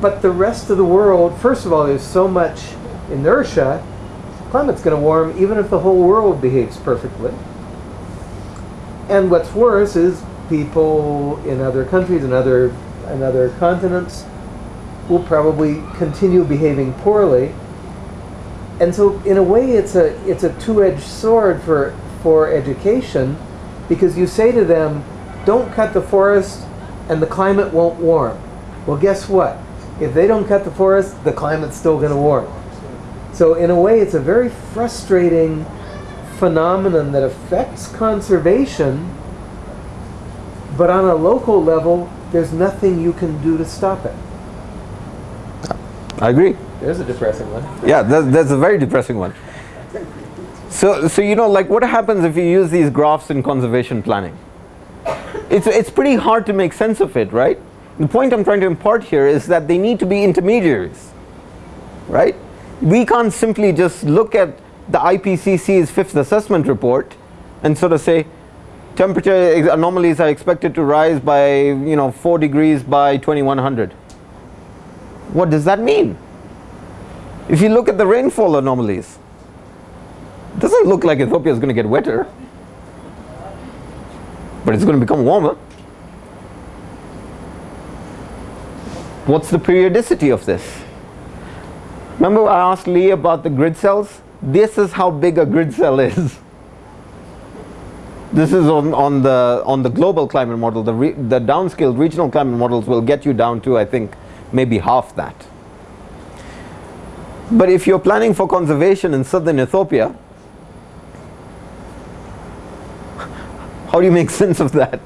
but the rest of the world, first of all, there's so much inertia, climate's going to warm even if the whole world behaves perfectly. And what's worse is people in other countries and other, and other continents will probably continue behaving poorly. And so in a way it's a, it's a two-edged sword for, for education because you say to them, don't cut the forest and the climate won't warm. Well, guess what? If they don't cut the forest, the climate's still going to warm. So in a way, it's a very frustrating phenomenon that affects conservation, but on a local level, there's nothing you can do to stop it. I agree. There's a depressing one. Yeah, that's, that's a very depressing one. So, so you know, like what happens if you use these graphs in conservation planning? It's, it's pretty hard to make sense of it, right? The point I'm trying to impart here is that they need to be intermediaries, right? We can't simply just look at the IPCC's fifth assessment report and sort of say temperature anomalies are expected to rise by you know 4 degrees by 2100. What does that mean? If you look at the rainfall anomalies, it doesn't look like Ethiopia is going to get wetter, but it's going to become warmer. What's the periodicity of this? Remember I asked Lee about the grid cells? This is how big a grid cell is. This is on, on, the, on the global climate model. The, re, the downscaled regional climate models will get you down to, I think, maybe half that. But if you're planning for conservation in southern Ethiopia, how do you make sense of that?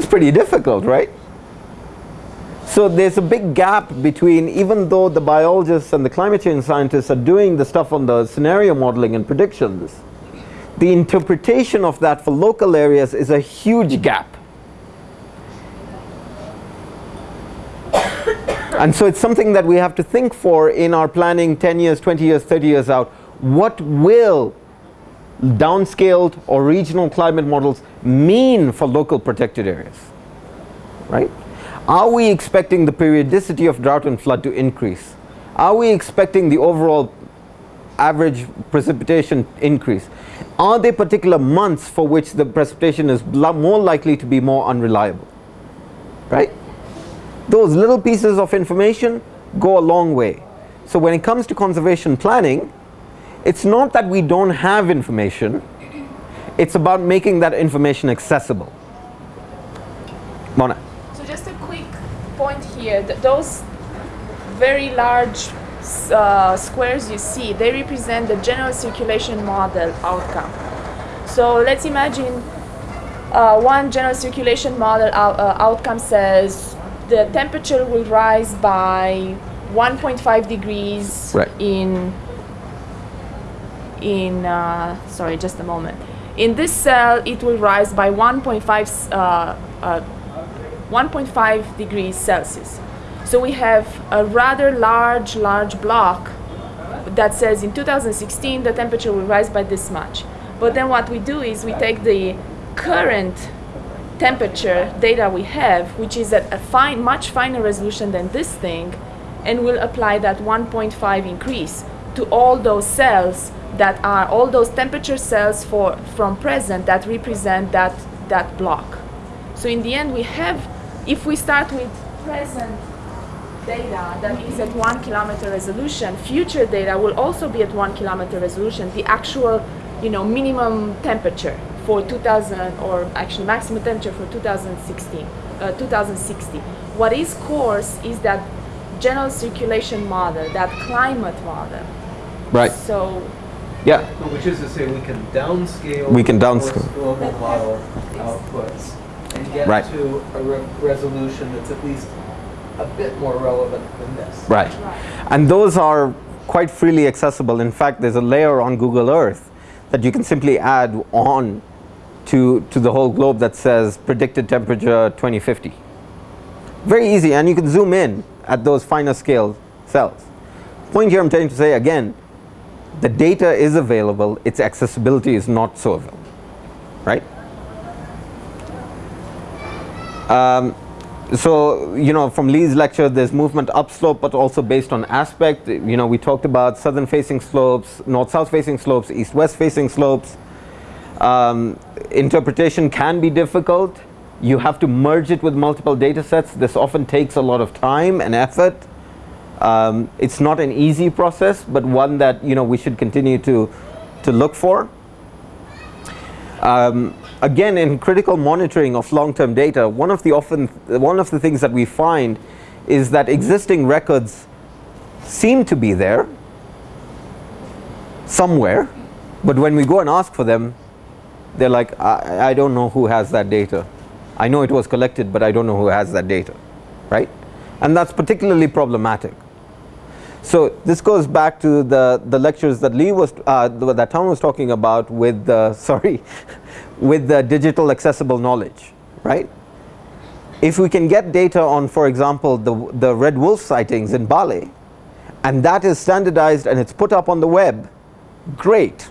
It's pretty difficult, right? So there's a big gap between even though the biologists and the climate change scientists are doing the stuff on the scenario modeling and predictions, the interpretation of that for local areas is a huge gap. and so it's something that we have to think for in our planning 10 years, 20 years, 30 years out. What will downscaled or regional climate models mean for local protected areas? Right? Are we expecting the periodicity of drought and flood to increase? Are we expecting the overall average precipitation increase? Are there particular months for which the precipitation is more likely to be more unreliable? Right? Those little pieces of information go a long way. So when it comes to conservation planning, it's not that we don't have information, it's about making that information accessible. Mona So just a quick point here, th those very large uh, squares you see, they represent the general circulation model outcome. So let's imagine uh, one general circulation model out, uh, outcome says the temperature will rise by 1.5 degrees right. in in uh, sorry just a moment in this cell it will rise by 1.5 uh, uh, 1.5 degrees Celsius. So we have a rather large, large block that says in 2016 the temperature will rise by this much. But then what we do is we take the current temperature data we have, which is at a fine, much finer resolution than this thing, and we'll apply that 1.5 increase to all those cells that are all those temperature cells for from present that represent that that block. So in the end we have if we start with present data that is at one kilometer resolution, future data will also be at one kilometer resolution, the actual you know, minimum temperature for 2000 or actually maximum temperature for 2016, uh, 2060. What is coarse is that general circulation model, that climate model. Right. So. Yeah. Which is to say we can downscale. We can downscale. Global model outputs and get right. to a re resolution that's at least a bit more relevant than this. Right. And those are quite freely accessible. In fact, there's a layer on Google Earth that you can simply add on to, to the whole globe that says predicted temperature 2050. Very easy and you can zoom in at those finer scale cells. Point here I'm trying to say again, the data is available, its accessibility is not so available, right? Um, so you know from Lee's lecture there's movement upslope but also based on aspect. You know we talked about southern facing slopes north south facing slopes east west facing slopes. Um, interpretation can be difficult. You have to merge it with multiple data sets. This often takes a lot of time and effort um, it's not an easy process but one that you know we should continue to to look for. Um, again in critical monitoring of long-term data one of the often one of the things that we find is that existing records seem to be there somewhere but when we go and ask for them they're like I, I don't know who has that data. I know it was collected but I don't know who has that data right? And that's particularly problematic so this goes back to the the lectures that Lee was uh, that Tom was talking about with the sorry with the digital accessible knowledge right? If we can get data on for example the the red wolf sightings in Bale and that is standardized and it's put up on the web great.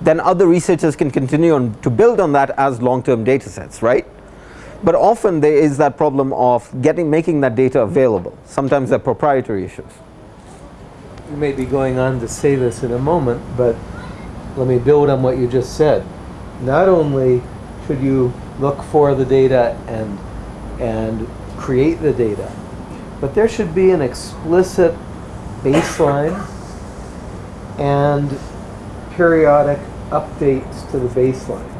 Then other researchers can continue on to build on that as long-term data sets right? But often there is that problem of getting making that data available. Sometimes they're proprietary issues you may be going on to say this in a moment, but let me build on what you just said. Not only should you look for the data and and create the data, but there should be an explicit baseline and periodic updates to the baseline.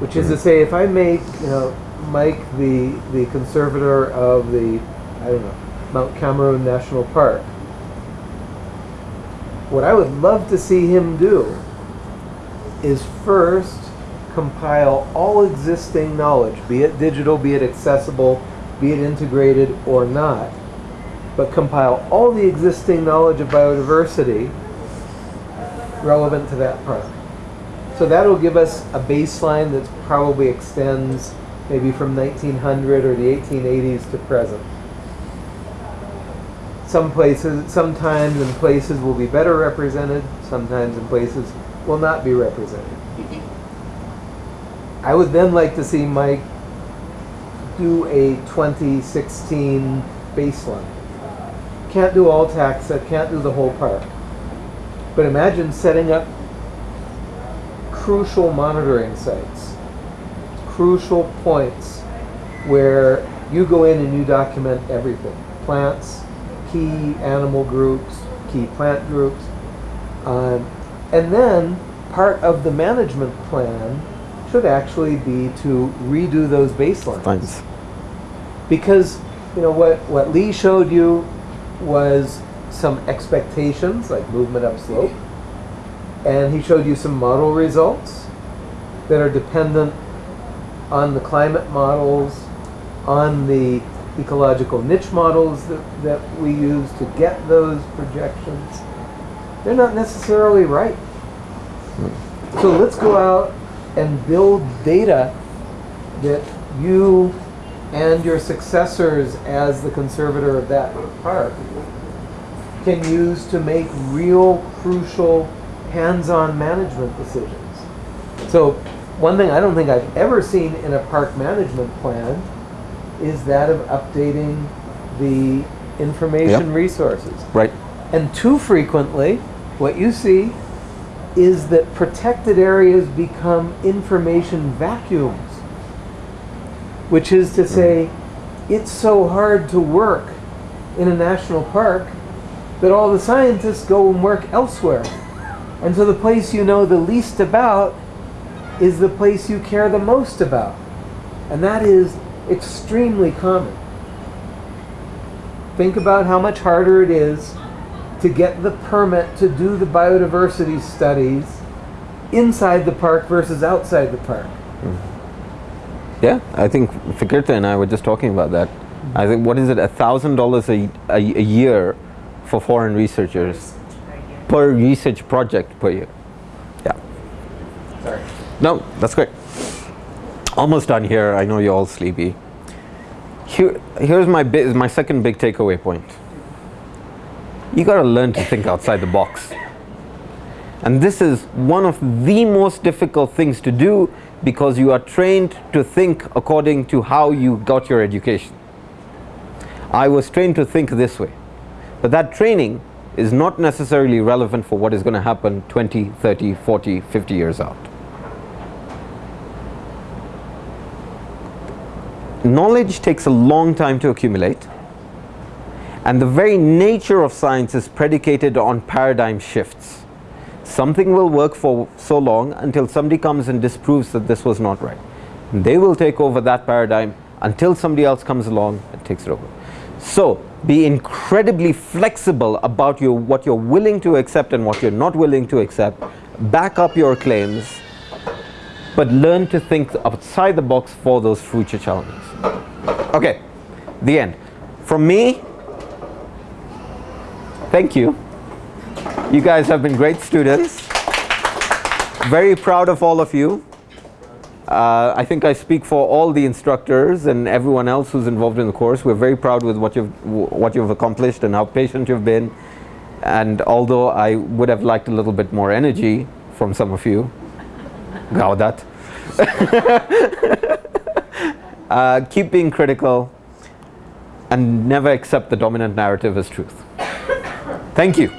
Which is to say, if I make, you know, Mike the the conservator of the, I don't know, Mount Cameroon National Park, what I would love to see him do is first compile all existing knowledge, be it digital, be it accessible, be it integrated or not, but compile all the existing knowledge of biodiversity relevant to that park. So that'll give us a baseline that probably extends maybe from 1900 or the 1880s to present some places, sometimes in places will be better represented, sometimes in places will not be represented. I would then like to see Mike do a 2016 baseline. Can't do all taxa, can't do the whole park. But imagine setting up crucial monitoring sites, crucial points where you go in and you document everything. Plants, key animal groups, key plant groups. Um, and then part of the management plan should actually be to redo those baselines. Thanks. Because you know what, what Lee showed you was some expectations like movement upslope. And he showed you some model results that are dependent on the climate models, on the ecological niche models that, that we use to get those projections, they're not necessarily right. So let's go out and build data that you and your successors as the conservator of that park can use to make real crucial hands-on management decisions. So one thing I don't think I've ever seen in a park management plan is that of updating the information Yep. resources. right And too frequently, what you see is that protected areas become information vacuums. Which is to mm-hmm. say, it's so hard to work in a national park that all the scientists go and work elsewhere. And so the place you know the least about is the place you care the most about. And that is extremely common. Think about how much harder it is to get the permit to do the biodiversity studies inside the park versus outside the park. Mm-hmm. Yeah, I think Fikirta and I were just talking about that. Mm-hmm. I think what is it, a thousand dollars a a year for foreign researchers per research project per year. Yeah. Sorry. No, that's great. Almost done here. I know you're all sleepy. Here, here's my bi- my second big takeaway point. You got to learn to think outside the box. And this is one of the most difficult things to do because you are trained to think according to how you got your education. I was trained to think this way. But that training is not necessarily relevant for what is going to happen 20, 30, 40, 50 years out. Knowledge takes a long time to accumulate and the very nature of science is predicated on paradigm shifts. Something will work for so long until somebody comes and disproves that this was not right. And they will take over that paradigm until somebody else comes along and takes it over. So be incredibly flexible about your, what you're willing to accept and what you're not willing to accept. Back up your claims, but learn to think outside the box for those future challenges. Okay, the end. From me, thank you. You guys have been great students. Very proud of all of you. Uh, I think I speak for all the instructors and everyone else who's involved in the course. We're very proud with what you've, what you've accomplished and how patient you've been. And although I would have liked a little bit more energy from some of you, that. uh, keep being critical and never accept the dominant narrative as truth. Thank you.